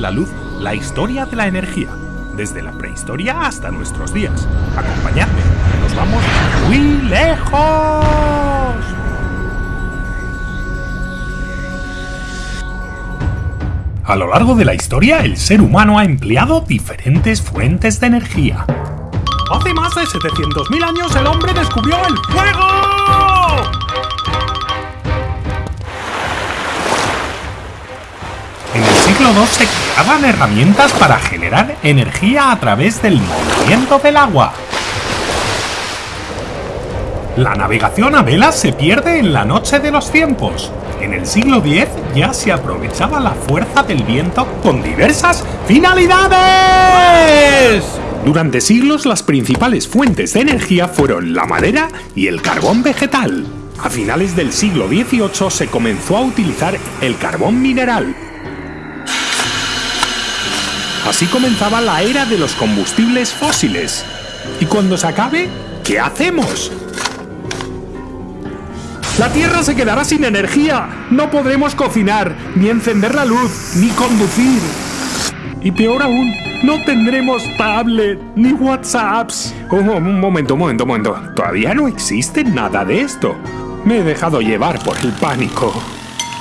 la luz la historia de la energía, desde la prehistoria hasta nuestros días. Acompañadme, nos vamos muy lejos. A lo largo de la historia, el ser humano ha empleado diferentes fuentes de energía. Hace más de 700.000 años el hombre descubrió el fuego. Se creaban herramientas para generar energía a través del movimiento del agua. La navegación a vela se pierde en la noche de los tiempos. En el siglo X ya se aprovechaba la fuerza del viento con diversas finalidades. Durante siglos las principales fuentes de energía fueron la madera y el carbón vegetal. A finales del siglo XVIII se comenzó a utilizar el carbón mineral. Así comenzaba la era de los combustibles fósiles. ¿Y cuando se acabe? ¿Qué hacemos? La Tierra se quedará sin energía. No podremos cocinar, ni encender la luz, ni conducir. Y peor aún, no tendremos tablet ni WhatsApps. Un momento, un momento, un momento. Todavía no existe nada de esto. Me he dejado llevar por el pánico.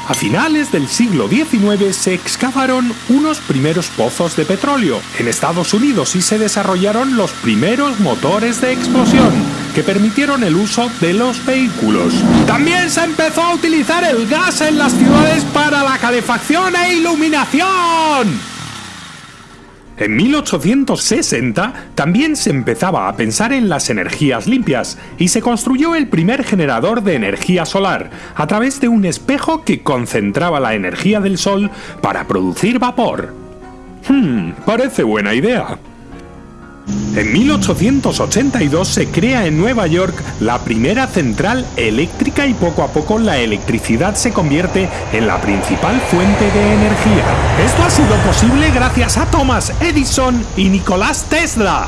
A finales del siglo XIX se excavaron unos primeros pozos de petróleo en Estados Unidos y se desarrollaron los primeros motores de explosión que permitieron el uso de los vehículos. También se empezó a utilizar el gas en las ciudades para la calefacción e iluminación. En 1860 también se empezaba a pensar en las energías limpias y se construyó el primer generador de energía solar a través de un espejo que concentraba la energía del sol para producir vapor. Hmm, parece buena idea. En 1882 se crea en Nueva York la primera central eléctrica y poco a poco la electricidad se convierte en la principal fuente de energía. Esto ha sido posible gracias a Thomas Edison y Nicolás Tesla.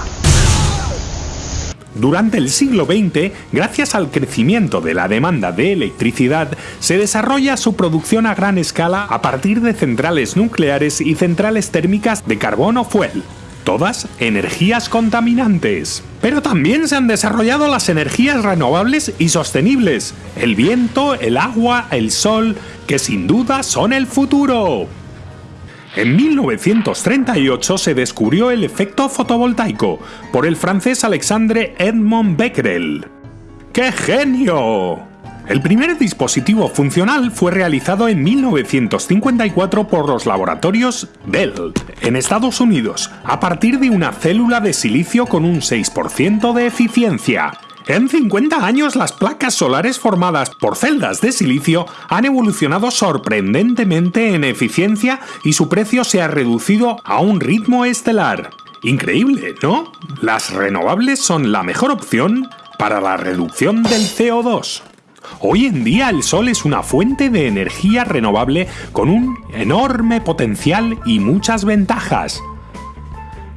Durante el siglo XX, gracias al crecimiento de la demanda de electricidad, se desarrolla su producción a gran escala a partir de centrales nucleares y centrales térmicas de carbón o fuel todas energías contaminantes. Pero también se han desarrollado las energías renovables y sostenibles, el viento, el agua, el sol, que sin duda son el futuro. En 1938 se descubrió el efecto fotovoltaico por el francés Alexandre Edmond Becquerel. ¡Qué genio! El primer dispositivo funcional fue realizado en 1954 por los laboratorios Bell, en Estados Unidos, a partir de una célula de silicio con un 6% de eficiencia. En 50 años las placas solares formadas por celdas de silicio han evolucionado sorprendentemente en eficiencia y su precio se ha reducido a un ritmo estelar. Increíble, ¿no? Las renovables son la mejor opción para la reducción del CO2. Hoy en día el Sol es una fuente de energía renovable con un enorme potencial y muchas ventajas.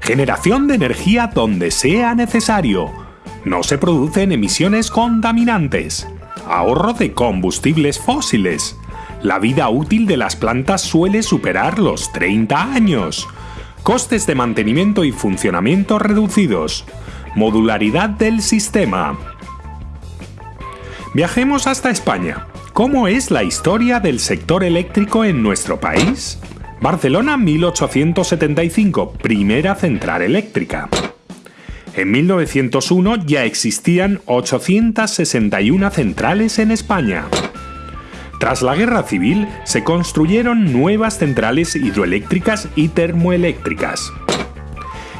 Generación de energía donde sea necesario. No se producen emisiones contaminantes. Ahorro de combustibles fósiles. La vida útil de las plantas suele superar los 30 años. Costes de mantenimiento y funcionamiento reducidos. Modularidad del sistema. Viajemos hasta España. ¿Cómo es la historia del sector eléctrico en nuestro país? Barcelona 1875, primera central eléctrica. En 1901 ya existían 861 centrales en España. Tras la guerra civil se construyeron nuevas centrales hidroeléctricas y termoeléctricas.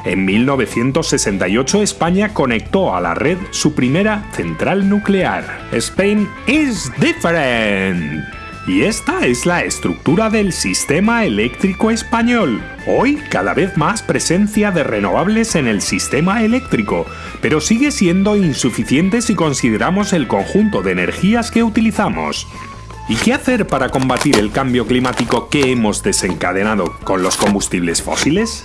En 1968 España conectó a la red su primera central nuclear. Spain is different. Y esta es la estructura del sistema eléctrico español. Hoy cada vez más presencia de renovables en el sistema eléctrico, pero sigue siendo insuficiente si consideramos el conjunto de energías que utilizamos. ¿Y qué hacer para combatir el cambio climático que hemos desencadenado con los combustibles fósiles?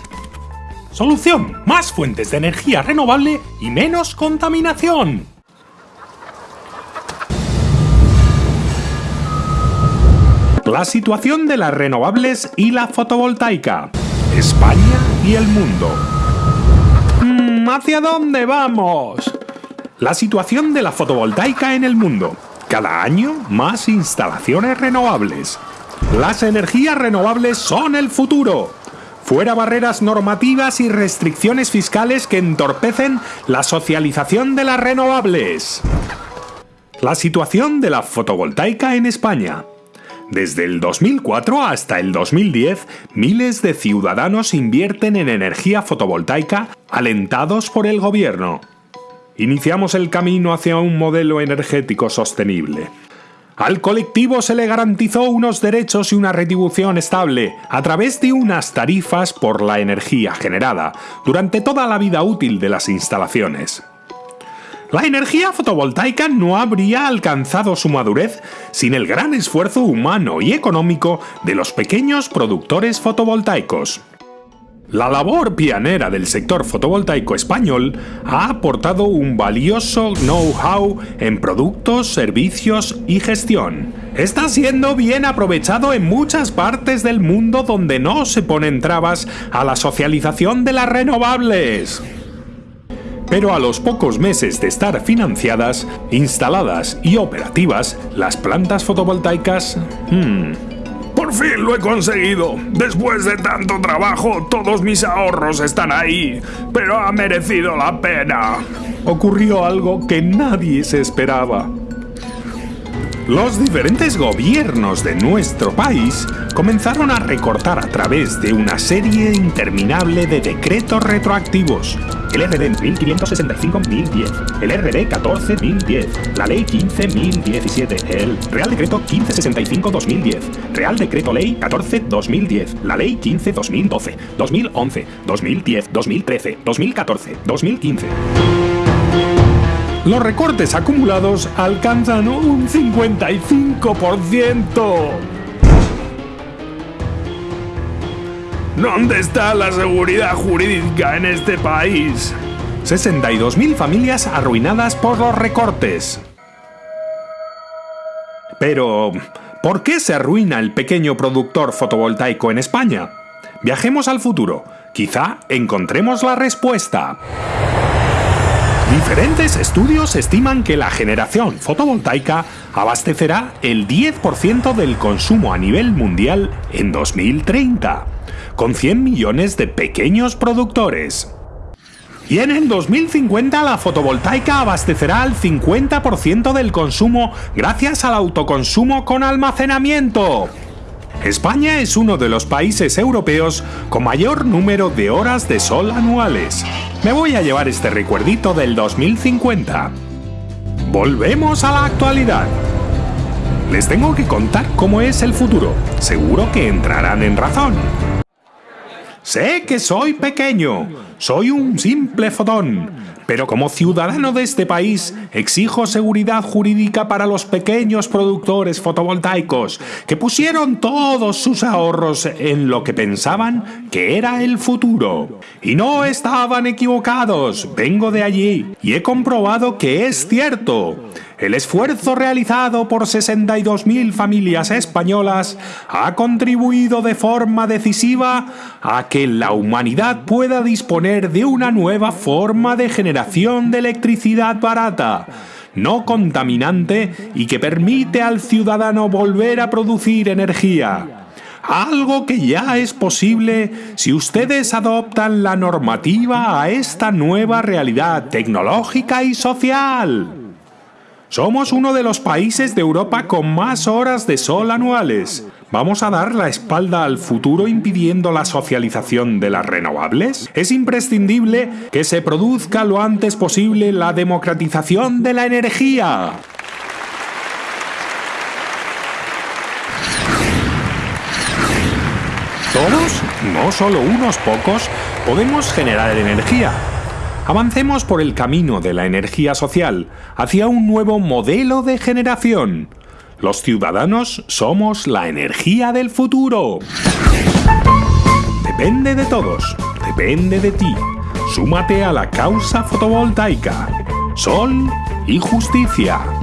Solución, más fuentes de energía renovable y menos contaminación. La situación de las renovables y la fotovoltaica. España y el mundo. Mm, ¿Hacia dónde vamos? La situación de la fotovoltaica en el mundo. Cada año más instalaciones renovables. Las energías renovables son el futuro. Fuera barreras normativas y restricciones fiscales que entorpecen la socialización de las renovables. La situación de la fotovoltaica en España. Desde el 2004 hasta el 2010, miles de ciudadanos invierten en energía fotovoltaica alentados por el gobierno. Iniciamos el camino hacia un modelo energético sostenible. Al colectivo se le garantizó unos derechos y una retribución estable a través de unas tarifas por la energía generada durante toda la vida útil de las instalaciones. La energía fotovoltaica no habría alcanzado su madurez sin el gran esfuerzo humano y económico de los pequeños productores fotovoltaicos. La labor pionera del sector fotovoltaico español ha aportado un valioso know-how en productos, servicios y gestión. Está siendo bien aprovechado en muchas partes del mundo donde no se ponen trabas a la socialización de las renovables. Pero a los pocos meses de estar financiadas, instaladas y operativas, las plantas fotovoltaicas... Hmm, por fin lo he conseguido. Después de tanto trabajo, todos mis ahorros están ahí. Pero ha merecido la pena. Ocurrió algo que nadie se esperaba. Los diferentes gobiernos de nuestro país comenzaron a recortar a través de una serie interminable de decretos retroactivos. El RD 1565-1010, el RD 14-1010, la Ley 15-1017, el Real Decreto 1565-2010, Real Decreto Ley 14-2010, la Ley 15-2012, 2011, 2010, 2013, 2014, 2015 los recortes acumulados alcanzan un 55%. ¿Dónde está la seguridad jurídica en este país? 62.000 familias arruinadas por los recortes. Pero, ¿por qué se arruina el pequeño productor fotovoltaico en España? Viajemos al futuro. Quizá encontremos la respuesta. Diferentes estudios estiman que la generación fotovoltaica abastecerá el 10% del consumo a nivel mundial en 2030, con 100 millones de pequeños productores. Y en el 2050 la fotovoltaica abastecerá el 50% del consumo gracias al autoconsumo con almacenamiento. España es uno de los países europeos con mayor número de horas de sol anuales. Me voy a llevar este recuerdito del 2050. Volvemos a la actualidad. Les tengo que contar cómo es el futuro. Seguro que entrarán en razón. Sé que soy pequeño, soy un simple fotón, pero como ciudadano de este país exijo seguridad jurídica para los pequeños productores fotovoltaicos que pusieron todos sus ahorros en lo que pensaban que era el futuro. Y no estaban equivocados, vengo de allí y he comprobado que es cierto. El esfuerzo realizado por 62.000 familias españolas ha contribuido de forma decisiva a que la humanidad pueda disponer de una nueva forma de generación de electricidad barata, no contaminante y que permite al ciudadano volver a producir energía algo que ya es posible si ustedes adoptan la normativa a esta nueva realidad tecnológica y social. Somos uno de los países de Europa con más horas de sol anuales. ¿Vamos a dar la espalda al futuro impidiendo la socialización de las renovables? Es imprescindible que se produzca lo antes posible la democratización de la energía. Todos, no solo unos pocos, podemos generar energía Avancemos por el camino de la energía social hacia un nuevo modelo de generación. Los ciudadanos somos la energía del futuro. Depende de todos, depende de ti. Súmate a la causa fotovoltaica. Sol y justicia.